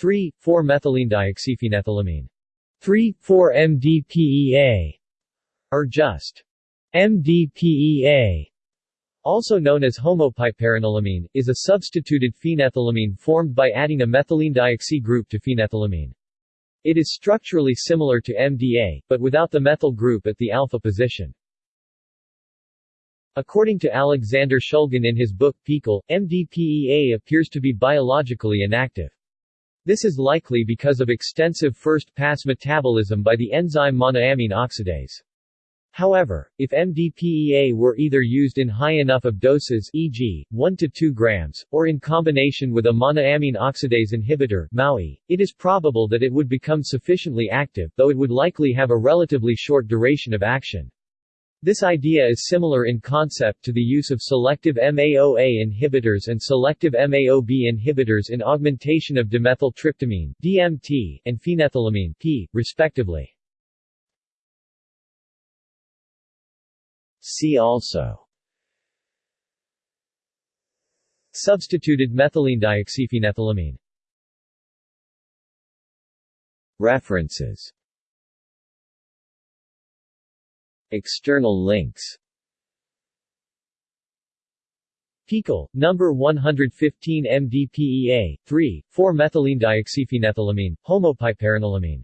3,4-methylenedioxyphenethylamine 3,4-MDPEA or just MDPEA also known as homopiperonylamine, is a substituted phenethylamine formed by adding a methylene group to phenethylamine. It is structurally similar to MDA, but without the methyl group at the alpha position. According to Alexander Shulgin in his book PiHKAL, MDPEA appears to be biologically inactive. This is likely because of extensive first-pass metabolism by the enzyme monoamine oxidase. However, if MDPEA were either used in high enough of doses e.g., 1 to 2 grams, or in combination with a monoamine oxidase inhibitor MAOI, it is probable that it would become sufficiently active, though it would likely have a relatively short duration of action. This idea is similar in concept to the use of selective MAOA inhibitors and selective MAOB inhibitors in augmentation of dimethyltryptamine DMT, and phenethylamine P, respectively. See also. Substituted methylene dioxyphenethylamine. References External links. PiHKAL, number 115 MDPEA, 3, 4-methylene dioxyphenethylamine, homopiperonylamine